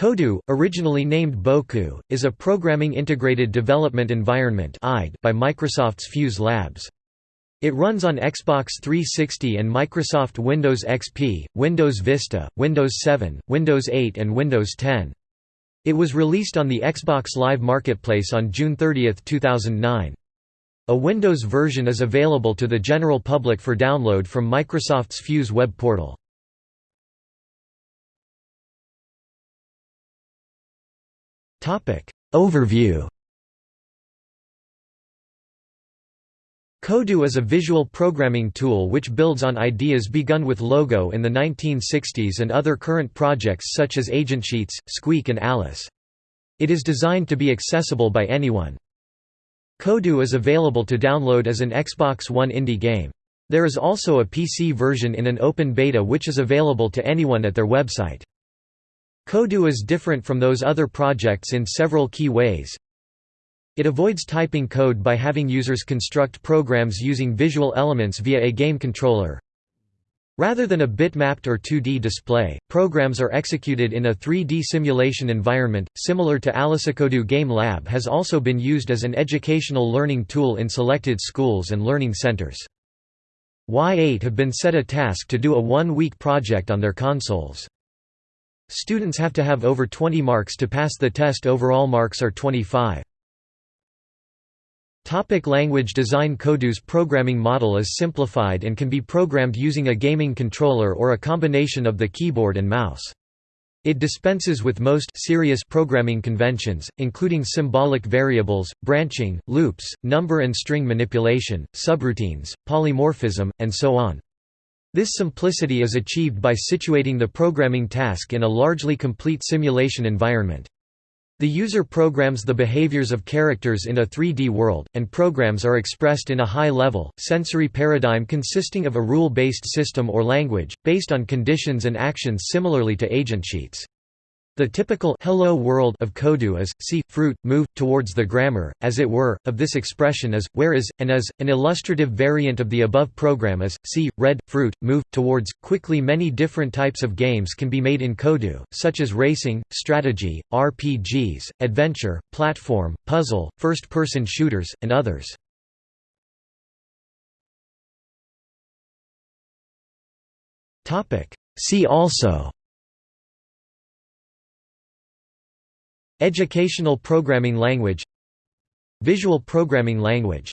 Kodu, originally named Boku, is a Programming Integrated Development Environment by Microsoft's Fuse Labs. It runs on Xbox 360 and Microsoft Windows XP, Windows Vista, Windows 7, Windows 8 and Windows 10. It was released on the Xbox Live Marketplace on June 30, 2009. A Windows version is available to the general public for download from Microsoft's Fuse web portal. Overview Kodu is a visual programming tool which builds on ideas begun with Logo in the 1960s and other current projects such as AgentSheets, Squeak and Alice. It is designed to be accessible by anyone. Kodu is available to download as an Xbox One indie game. There is also a PC version in an open beta which is available to anyone at their website. Kodu is different from those other projects in several key ways. It avoids typing code by having users construct programs using visual elements via a game controller. Rather than a bitmapped or 2D display, programs are executed in a 3D simulation environment, similar to AliceKodu Game Lab has also been used as an educational learning tool in selected schools and learning centers. Y8 have been set a task to do a one-week project on their consoles. Students have to have over 20 marks to pass the test overall marks are 25. Topic language design Kodu's programming model is simplified and can be programmed using a gaming controller or a combination of the keyboard and mouse. It dispenses with most serious programming conventions, including symbolic variables, branching, loops, number and string manipulation, subroutines, polymorphism, and so on. This simplicity is achieved by situating the programming task in a largely complete simulation environment. The user programs the behaviors of characters in a 3D world, and programs are expressed in a high-level, sensory paradigm consisting of a rule-based system or language, based on conditions and actions similarly to AgentSheets. The typical hello world of Kodu is, see, fruit, move, towards the grammar, as it were, of this expression is, where is, and as, an illustrative variant of the above program is, see, red, fruit, move, towards. Quickly many different types of games can be made in Kodu, such as racing, strategy, RPGs, adventure, platform, puzzle, first-person shooters, and others. See also Educational programming language. Visual programming language